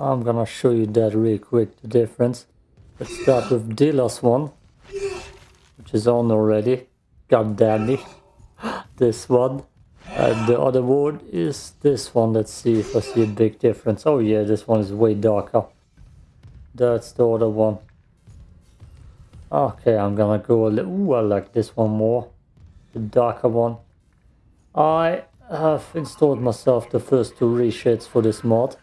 I'm gonna show you that real quick, the difference. Let's start with Dealer's one, which is on already. God damn me. this one. And the other one is this one. Let's see if I see a big difference. Oh yeah, this one is way darker. That's the other one. Okay, I'm gonna go a little... Ooh, I like this one more. The darker one. I have installed myself the first two reshades for this mod.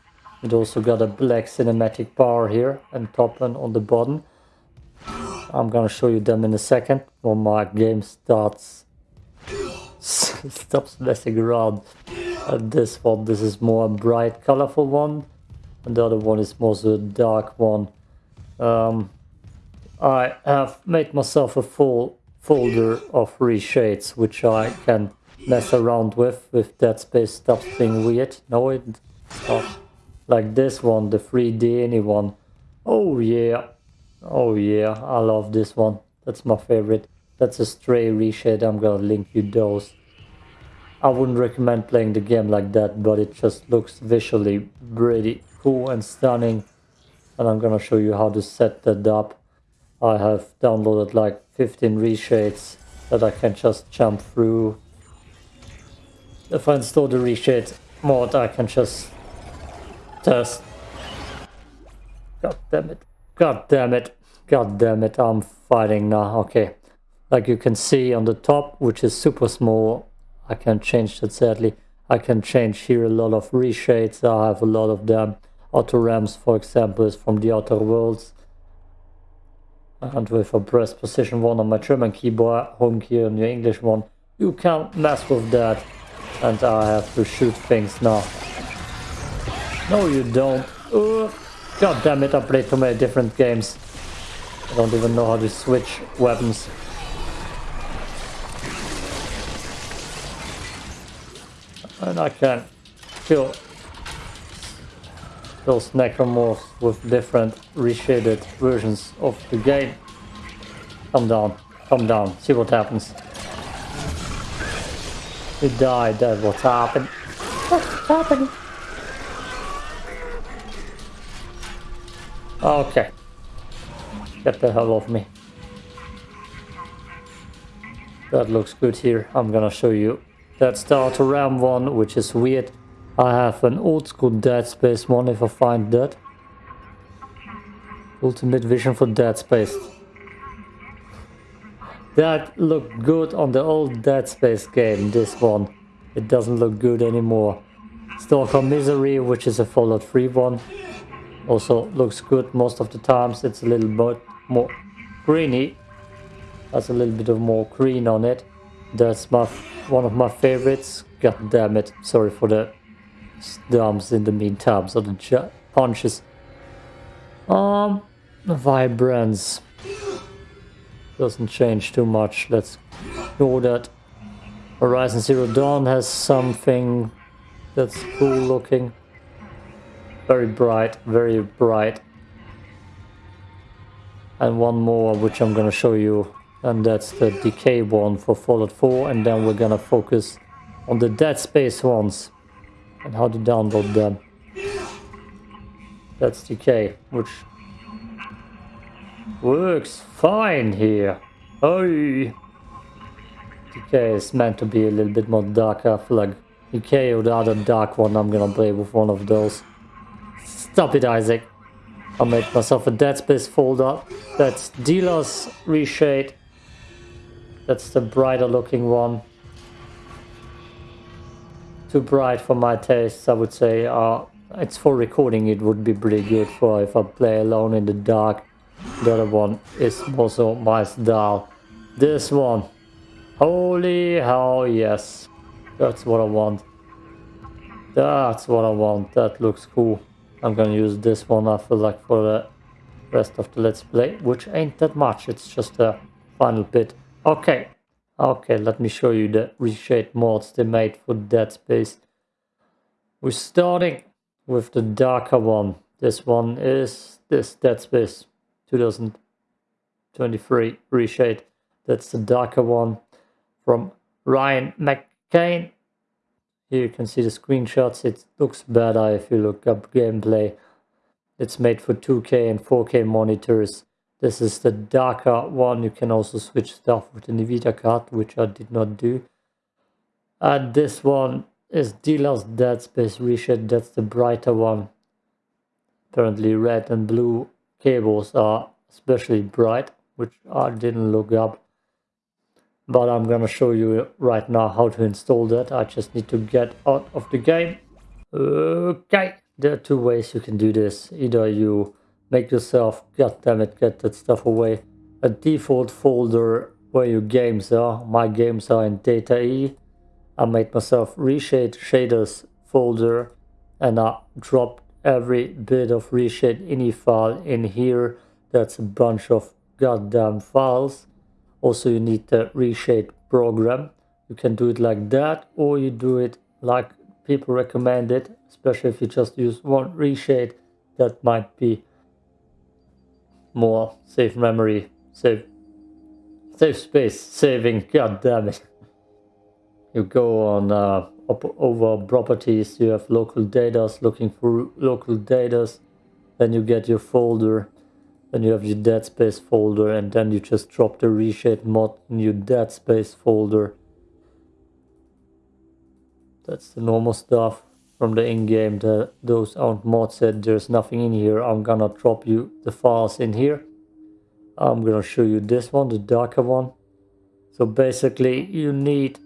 It also got a black cinematic bar here and top and on the bottom. I'm gonna show you them in a second when my game starts stops messing around. And this one, this is more bright, colorful one, and the other one is more the dark one. Um, I have made myself a full folder of reshades, which I can mess around with, if Dead Space stops being weird. No, it stops. Like this one, the 3D anyone. Oh yeah. Oh yeah, I love this one. That's my favorite. That's a stray reshade. I'm gonna link you those. I wouldn't recommend playing the game like that, but it just looks visually pretty cool and stunning. And I'm gonna show you how to set that up. I have downloaded like 15 reshades that I can just jump through. If I install the reshade mod, I can just test. God damn it. God damn it. God damn it. I'm fighting now. Okay. Like you can see on the top, which is super small, I can change that sadly. I can change here a lot of reshades. I have a lot of them. Auto ramps, for example, is from the Outer Worlds. And with a press position one on my German keyboard, home key on your English one, you can't mess with that. And I have to shoot things now. No, you don't. God damn it, I played too many different games. I don't even know how to switch weapons. And I can kill those necromorphs with different reshaded versions of the game. Come down, come down, see what happens. You died, that's what's happened. What's happening? Okay. Get the hell off me. That looks good here. I'm gonna show you that Starter Ram one, which is weird. I have an old school Dead Space one if I find that. Ultimate Vision for Dead Space. That looked good on the old Dead Space game, this one. It doesn't look good anymore. Stalker Misery, which is a Fallout 3 one. Also looks good most of the times. It's a little bit more greeny. Has a little bit of more green on it. That's my one of my favorites. God damn it. Sorry for the stumps in the meantime. So the punches. Um, vibrance. Doesn't change too much. Let's ignore that. Horizon Zero Dawn has something that's cool looking. Very bright, very bright. And one more, which I'm gonna show you, and that's the Decay one for Fallout 4, and then we're gonna focus on the Dead Space ones, and how to download them. That's Decay, which works fine here. Oh, Decay is meant to be a little bit more darker. Feel like Decay or the other dark one, I'm gonna play with one of those. Stop it, Isaac. I made myself a Dead Space folder. That's Dealer's Reshade. That's the brighter looking one. Too bright for my tastes, I would say. Uh, it's for recording, it would be pretty good for if I play alone in the dark. The other one is also my style. This one. Holy hell, yes. That's what I want. That's what I want. That looks cool. I'm gonna use this one I feel like for the rest of the let's play, which ain't that much, it's just a final bit. Okay, okay, let me show you the reshade mods they made for Dead Space. We're starting with the darker one. This one is this Dead Space 2023 reshade. That's the darker one from Ryan McCain here you can see the screenshots. It looks better if you look up gameplay. It's made for 2K and 4K monitors. This is the darker one. You can also switch stuff with the NVIDIA card, which I did not do. And this one is Dealer's Dead Space Reshade. That's the brighter one. Apparently red and blue cables are especially bright, which I didn't look up. But I'm gonna show you right now how to install that. I just need to get out of the game. Okay, there are two ways you can do this. Either you make yourself, god damn it, get that stuff away, a default folder where your games are. My games are in data E. I made myself reshade shaders folder and I dropped every bit of reshade ini file in here. That's a bunch of goddamn files. Also, you need the reshade program. You can do it like that, or you do it like people recommend it, especially if you just use one reshade. That might be more safe memory, save, save space, saving. God damn it! You go on uh, over properties, you have local data, looking for local data, then you get your folder, then you have your dead space folder, and then you just drop the reshade mod in your dead space folder. That's the normal stuff from the in-game. Those aren't mods said there's nothing in here. I'm gonna drop you the files in here. I'm gonna show you this one, the darker one. So basically you need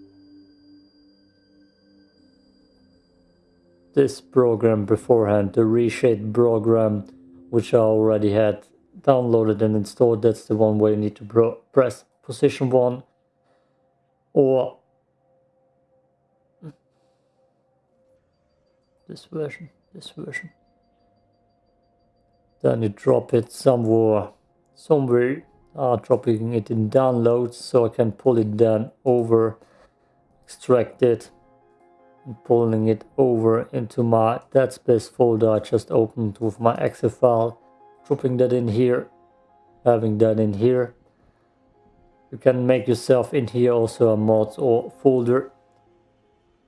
this program beforehand, the reshade program, which I already had downloaded and installed. That's the one where you need to press position 1 or this version, this version. Then you drop it somewhere, somewhere, uh, dropping it in downloads so I can pull it down over, extract it and pulling it over into my dead space folder I just opened with my exe file, dropping that in here, having that in here. You can make yourself in here also a mods or folder,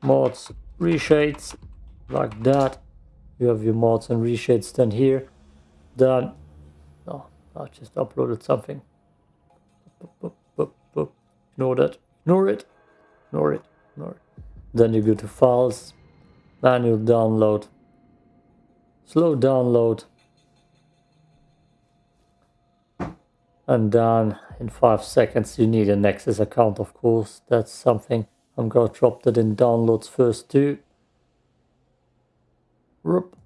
mods, reshades, like that. You have your mods and reshades then here. Then, oh, I just uploaded something. Ignore that. Ignore it. Ignore it. Ignore it. Then you go to files, manual download, slow download, and done in five seconds you need a Nexus account of course, that's something I'm gonna drop that in downloads first too. Whoop.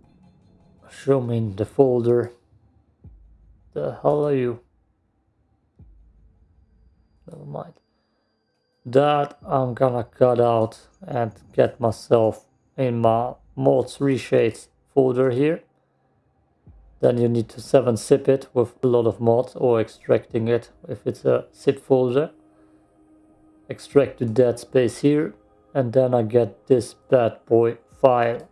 Show me in the folder. The hell are you? Never mind that I'm gonna cut out and get myself in my mods reshades folder here then you need to 7-zip it with a lot of mods or extracting it if it's a zip folder extract the dead space here and then I get this bad boy file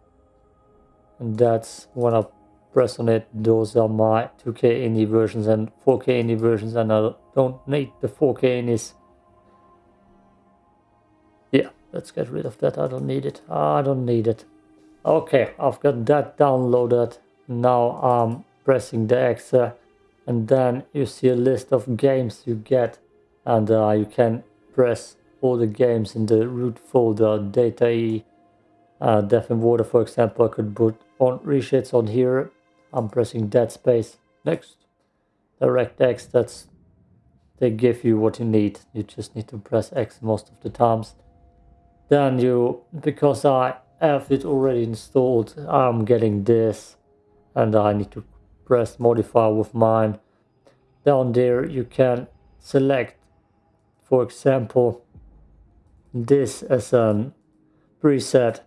and that's when I press on it those are my 2k indie versions and 4k indie versions and I don't need the 4k inis yeah, let's get rid of that. I don't need it. I don't need it. Okay, I've got that downloaded. Now I'm pressing the X and then you see a list of games you get and uh, you can press all the games in the root folder data e. Uh, death and water for example i could put on reshades on here. I'm pressing dead space. Next. DirectX that's they give you what you need. You just need to press x most of the times. Then you because I have it already installed I'm getting this and I need to press modify with mine. Down there you can select for example this as a preset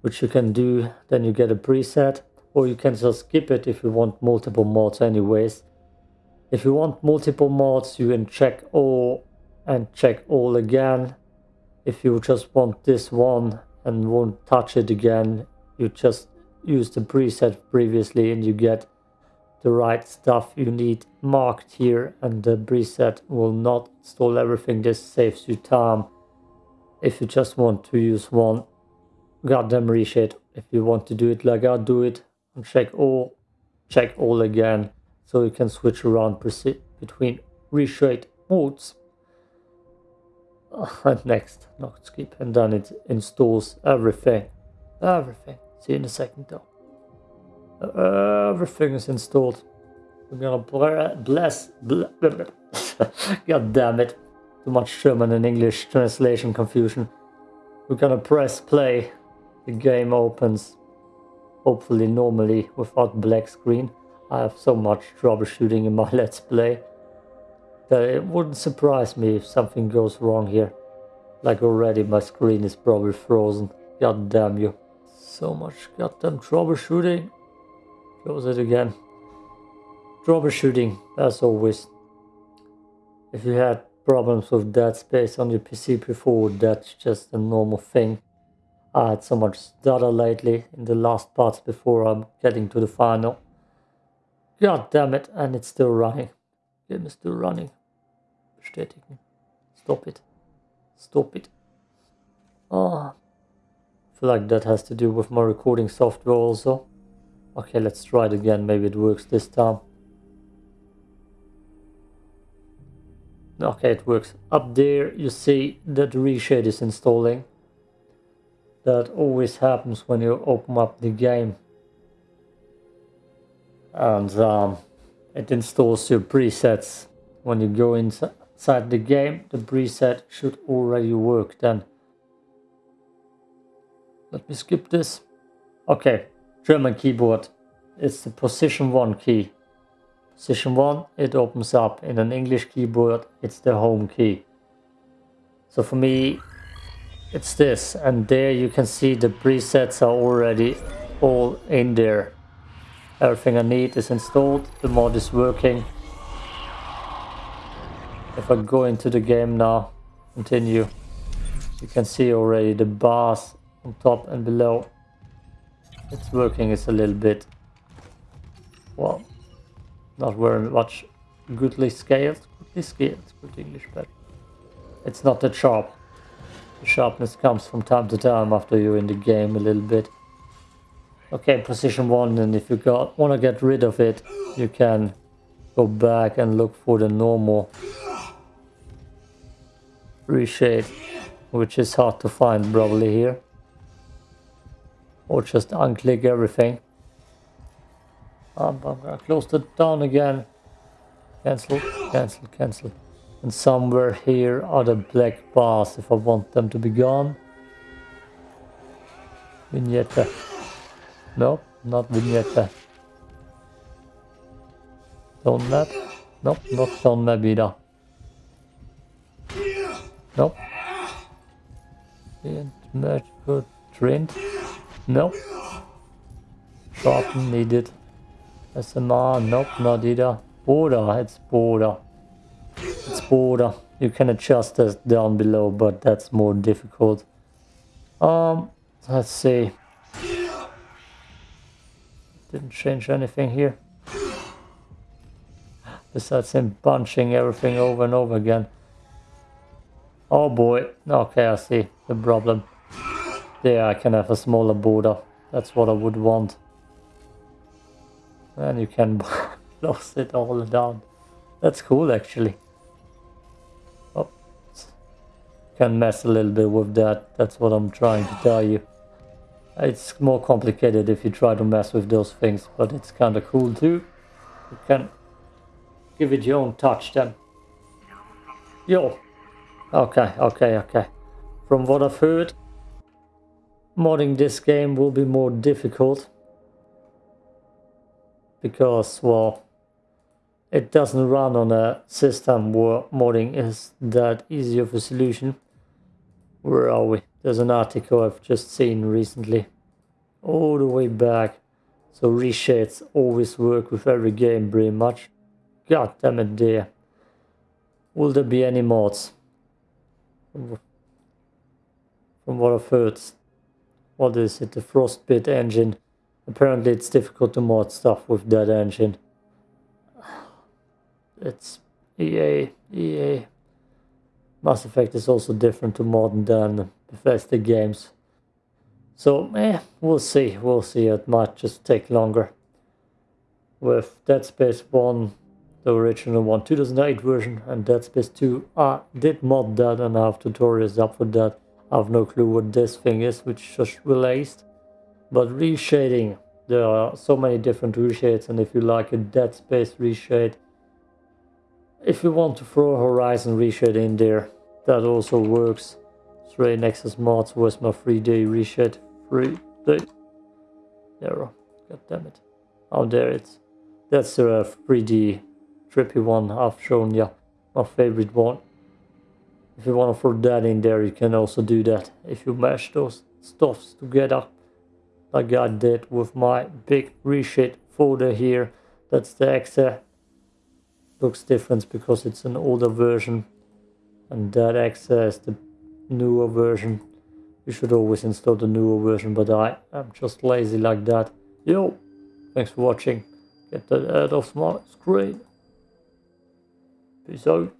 which you can do. Then you get a preset or you can just skip it if you want multiple mods anyways. If you want multiple mods you can check all and check all again. If you just want this one and won't touch it again you just use the preset previously and you get the right stuff you need marked here and the preset will not install everything this saves you time if you just want to use one goddamn reshade if you want to do it like I do it and check all check all again so you can switch around between reshade modes. and next, not skip, and then it installs everything. Everything. See you in a second though. Uh, everything is installed. We're gonna bless. God damn it. Too much German and English translation confusion. We're gonna press play. The game opens. Hopefully normally without black screen. I have so much troubleshooting in my Let's Play that it wouldn't surprise me if something goes wrong here. Like already my screen is probably frozen. God damn you. So much goddamn troubleshooting. Close it again. Troubleshooting, as always. If you had problems with dead space on your PC before, that's just a normal thing. I had so much data lately in the last parts before I'm getting to the final. God damn it, and it's still running. Game is still running. Bestätigen. Stop it. Stop it. Oh. Feel like that has to do with my recording software also. Okay, let's try it again. Maybe it works this time. Okay, it works. Up there you see that reshade is installing. That always happens when you open up the game. And um, it installs your presets. When you go inside the game, the preset should already work then. Let me skip this. Okay, German keyboard. It's the position 1 key. Position 1, it opens up. In an English keyboard, it's the home key. So for me, it's this. And there you can see the presets are already all in there. Everything I need is installed. The mod is working. If I go into the game now, continue, you can see already the bars on top and below. It's working, it's a little bit, well, not very much goodly scaled. Goodly scaled, good English, but it's not that sharp. The sharpness comes from time to time after you're in the game a little bit. Okay, position one, and if you got want to get rid of it, you can go back and look for the normal reshade, which is hard to find probably here. Or just unclick everything. I'm gonna close it down again. Cancel, cancel, cancel. And somewhere here are the black bars if I want them to be gone. Vignette. No, not vignette. Tone map. Nope, not tone map either. Nope. Good trend. Nope. Sharpen needed. SMR, nope, not either. Border, it's border. It's border. You can adjust this down below, but that's more difficult. Um, let's see. Didn't change anything here. Besides him punching everything over and over again. Oh boy. Okay, I see the problem. There I can have a smaller border. That's what I would want. And you can close it all down. That's cool actually. Oh, can mess a little bit with that. That's what I'm trying to tell you. It's more complicated if you try to mess with those things, but it's kind of cool too. You can give it your own touch then. Yo. Okay, okay, okay. From what I've heard, modding this game will be more difficult because, well, it doesn't run on a system where modding is that easy of a solution. Where are we? There's an article I've just seen recently. All the way back. So reshades always work with every game pretty much. God damn it dear. Will there be any mods? From what I've heard. What is it? The Frostbite engine. Apparently it's difficult to mod stuff with that engine. It's EA, EA. Mass Effect is also different to mod than Bethesda games. So, eh, we'll see, we'll see. It might just take longer. with Dead Space 1, the original one, 2008 version, and Dead Space 2. I did mod that and I have tutorials up for that. I have no clue what this thing is, which just released. But reshading, there are so many different reshades, and if you like a Dead Space reshade, if you want to throw a Horizon reshade in there, that also works. Stray Nexus mods was my 3D reshade. 3D. Error. God damn it. Oh, there it's. That's a 3D trippy one I've shown you. My favorite one. If you want to throw that in there, you can also do that. If you mash those stuffs together, like I did with my big reshade folder here. That's the EXE. Looks different because it's an older version. And that EXE is the newer version. You should always install the newer version, but I am just lazy like that. Yo, thanks for watching. Get that out of my screen. Peace out.